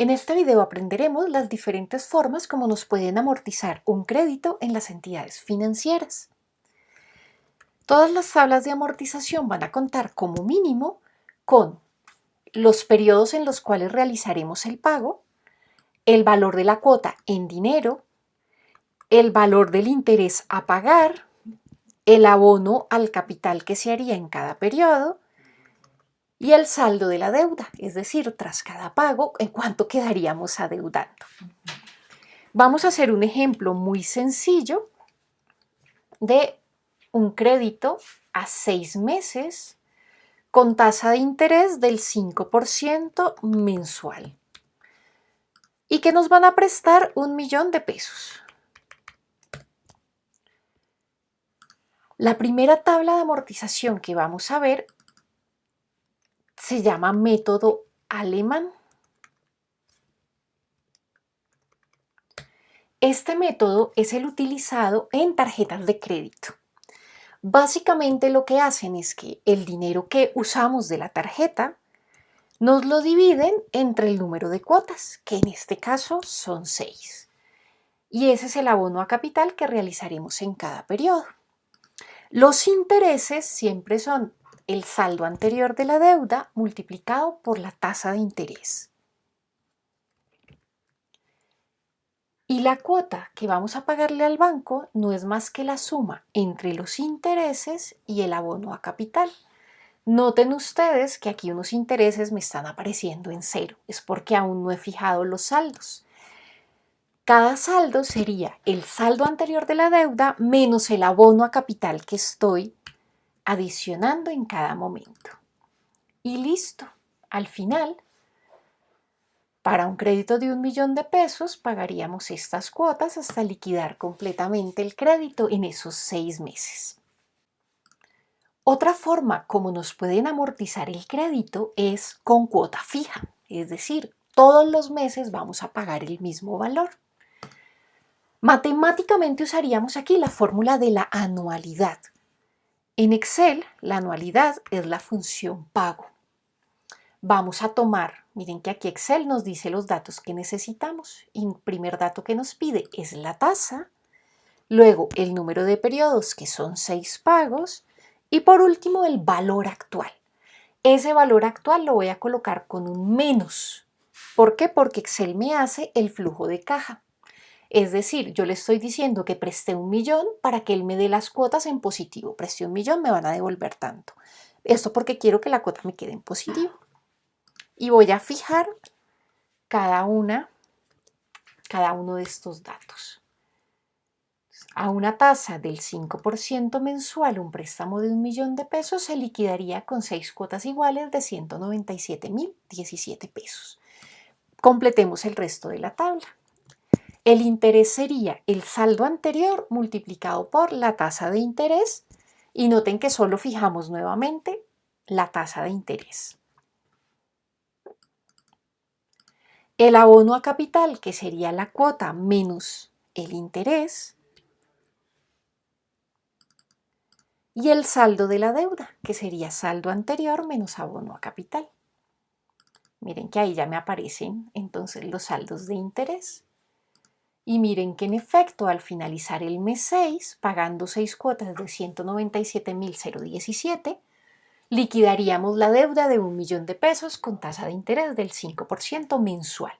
En este video aprenderemos las diferentes formas como nos pueden amortizar un crédito en las entidades financieras. Todas las tablas de amortización van a contar como mínimo con los periodos en los cuales realizaremos el pago, el valor de la cuota en dinero, el valor del interés a pagar, el abono al capital que se haría en cada periodo y el saldo de la deuda, es decir, tras cada pago, en cuánto quedaríamos adeudando. Vamos a hacer un ejemplo muy sencillo de un crédito a seis meses con tasa de interés del 5% mensual y que nos van a prestar un millón de pesos. La primera tabla de amortización que vamos a ver se llama método alemán. Este método es el utilizado en tarjetas de crédito. Básicamente lo que hacen es que el dinero que usamos de la tarjeta nos lo dividen entre el número de cuotas, que en este caso son 6. Y ese es el abono a capital que realizaremos en cada periodo. Los intereses siempre son el saldo anterior de la deuda multiplicado por la tasa de interés. Y la cuota que vamos a pagarle al banco no es más que la suma entre los intereses y el abono a capital. Noten ustedes que aquí unos intereses me están apareciendo en cero. Es porque aún no he fijado los saldos. Cada saldo sería el saldo anterior de la deuda menos el abono a capital que estoy adicionando en cada momento. Y listo, al final, para un crédito de un millón de pesos pagaríamos estas cuotas hasta liquidar completamente el crédito en esos seis meses. Otra forma como nos pueden amortizar el crédito es con cuota fija, es decir, todos los meses vamos a pagar el mismo valor. Matemáticamente usaríamos aquí la fórmula de la anualidad, en Excel, la anualidad es la función pago. Vamos a tomar, miren que aquí Excel nos dice los datos que necesitamos. el primer dato que nos pide es la tasa, luego el número de periodos, que son seis pagos, y por último el valor actual. Ese valor actual lo voy a colocar con un menos. ¿Por qué? Porque Excel me hace el flujo de caja. Es decir, yo le estoy diciendo que presté un millón para que él me dé las cuotas en positivo. Presté un millón, me van a devolver tanto. Esto porque quiero que la cuota me quede en positivo. Y voy a fijar cada una, cada uno de estos datos. A una tasa del 5% mensual, un préstamo de un millón de pesos se liquidaría con seis cuotas iguales de 197.017 pesos. Completemos el resto de la tabla. El interés sería el saldo anterior multiplicado por la tasa de interés y noten que solo fijamos nuevamente la tasa de interés. El abono a capital, que sería la cuota menos el interés. Y el saldo de la deuda, que sería saldo anterior menos abono a capital. Miren que ahí ya me aparecen entonces los saldos de interés. Y miren que en efecto al finalizar el mes 6, pagando 6 cuotas de 197.017, liquidaríamos la deuda de un millón de pesos con tasa de interés del 5% mensual.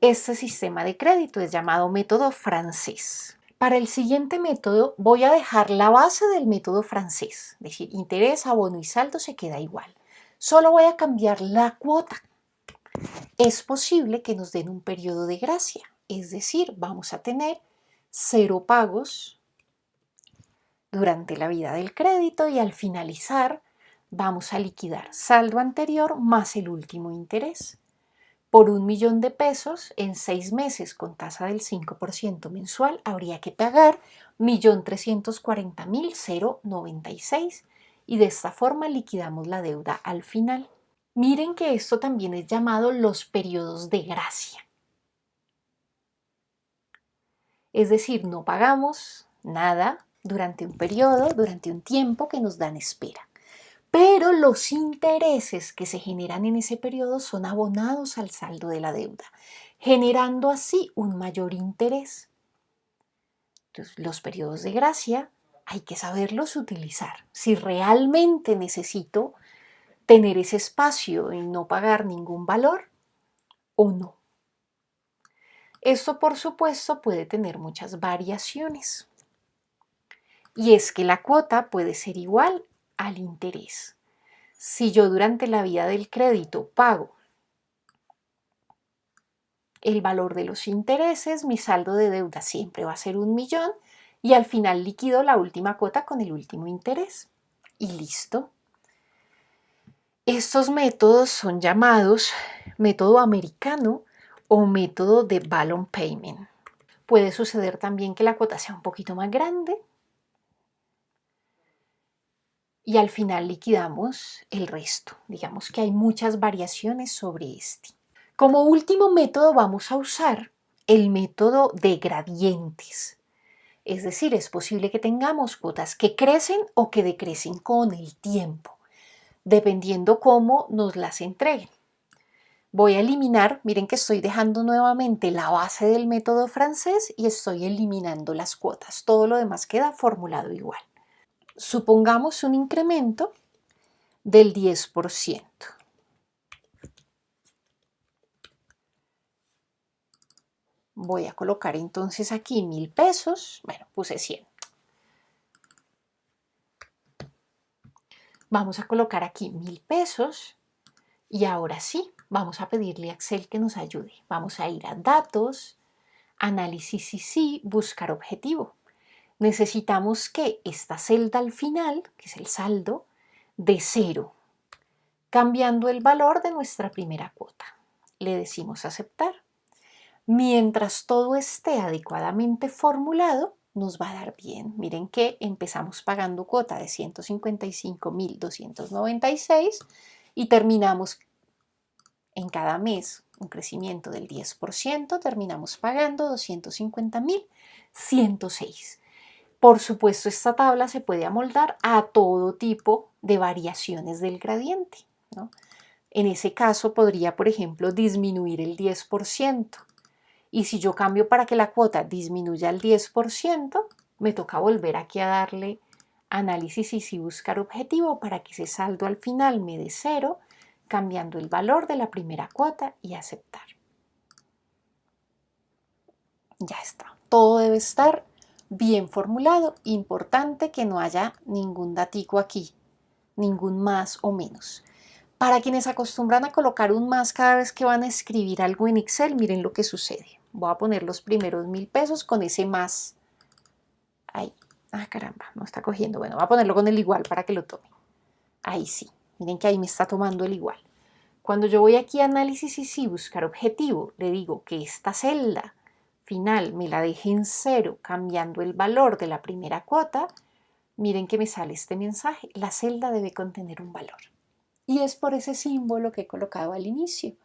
Este sistema de crédito es llamado método francés. Para el siguiente método voy a dejar la base del método francés, es decir, interés, abono y saldo se queda igual. Solo voy a cambiar la cuota. Es posible que nos den un periodo de gracia, es decir, vamos a tener cero pagos durante la vida del crédito y al finalizar vamos a liquidar saldo anterior más el último interés. Por un millón de pesos en seis meses con tasa del 5% mensual habría que pagar 1.340.096 y de esta forma liquidamos la deuda al final. Miren que esto también es llamado los periodos de gracia. Es decir, no pagamos nada durante un periodo, durante un tiempo que nos dan espera. pero los intereses que se generan en ese periodo son abonados al saldo de la deuda, generando así un mayor interés. Los periodos de gracia hay que saberlos utilizar. Si realmente necesito tener ese espacio y no pagar ningún valor o no. Esto, por supuesto, puede tener muchas variaciones. Y es que la cuota puede ser igual al interés. Si yo durante la vida del crédito pago el valor de los intereses, mi saldo de deuda siempre va a ser un millón y al final liquido la última cuota con el último interés. Y listo. Estos métodos son llamados método americano o método de balloon payment. Puede suceder también que la cuota sea un poquito más grande y al final liquidamos el resto. Digamos que hay muchas variaciones sobre este. Como último método vamos a usar el método de gradientes. Es decir, es posible que tengamos cuotas que crecen o que decrecen con el tiempo, dependiendo cómo nos las entreguen. Voy a eliminar, miren que estoy dejando nuevamente la base del método francés y estoy eliminando las cuotas. Todo lo demás queda formulado igual supongamos un incremento del 10%. Voy a colocar entonces aquí mil pesos, bueno, puse 100. Vamos a colocar aquí mil pesos y ahora sí, vamos a pedirle a Excel que nos ayude. Vamos a ir a datos, análisis y sí, buscar objetivo necesitamos que esta celda al final, que es el saldo, de cero, cambiando el valor de nuestra primera cuota. Le decimos aceptar. Mientras todo esté adecuadamente formulado, nos va a dar bien. Miren que empezamos pagando cuota de 155.296 y terminamos en cada mes un crecimiento del 10%, terminamos pagando 250.106. Por supuesto, esta tabla se puede amoldar a todo tipo de variaciones del gradiente. En ese caso podría, por ejemplo, disminuir el 10%. Y si yo cambio para que la cuota disminuya el 10%, me toca volver aquí a darle análisis y si buscar objetivo para que ese saldo al final me dé cero, cambiando el valor de la primera cuota y aceptar. Ya está. Todo debe estar bien formulado, importante que no haya ningún datico aquí, ningún más o menos. Para quienes acostumbran a colocar un más cada vez que van a escribir algo en Excel, miren lo que sucede. Voy a poner los primeros mil pesos con ese más. Ahí. Ah, caramba, no está cogiendo. Bueno, voy a ponerlo con el igual para que lo tome. Ahí sí. Miren que ahí me está tomando el igual. Cuando yo voy aquí a análisis y sí, buscar objetivo, le digo que esta celda final me la deje en cero cambiando el valor de la primera cuota, miren que me sale este mensaje, la celda debe contener un valor. Y es por ese símbolo que he colocado al inicio.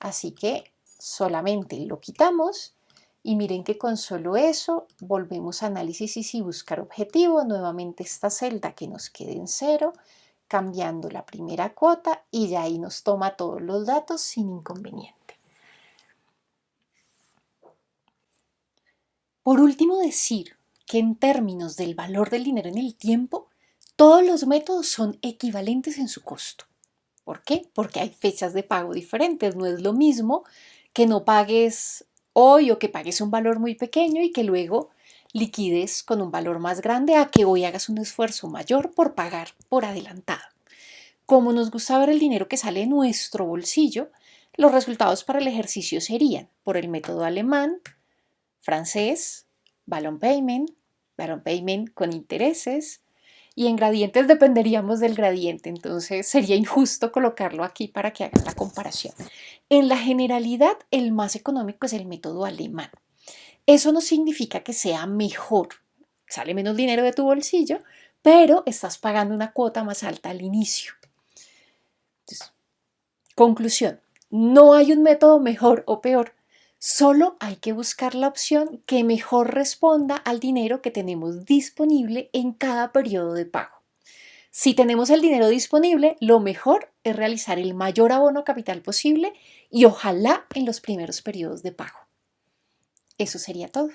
Así que solamente lo quitamos y miren que con solo eso volvemos a análisis y si buscar objetivo, nuevamente esta celda que nos quede en cero, cambiando la primera cuota y ya ahí nos toma todos los datos sin inconveniente. Por último, decir que en términos del valor del dinero en el tiempo, todos los métodos son equivalentes en su costo. ¿Por qué? Porque hay fechas de pago diferentes. No es lo mismo que no pagues hoy o que pagues un valor muy pequeño y que luego liquides con un valor más grande a que hoy hagas un esfuerzo mayor por pagar por adelantado. Como nos gusta ver el dinero que sale de nuestro bolsillo, los resultados para el ejercicio serían por el método alemán, francés, balloon payment, balloon payment con intereses, y en gradientes dependeríamos del gradiente, entonces sería injusto colocarlo aquí para que hagan la comparación. En la generalidad, el más económico es el método alemán. Eso no significa que sea mejor, sale menos dinero de tu bolsillo, pero estás pagando una cuota más alta al inicio. conclusión, no hay un método mejor o peor, Solo hay que buscar la opción que mejor responda al dinero que tenemos disponible en cada periodo de pago. Si tenemos el dinero disponible, lo mejor es realizar el mayor abono capital posible y ojalá en los primeros periodos de pago. Eso sería todo.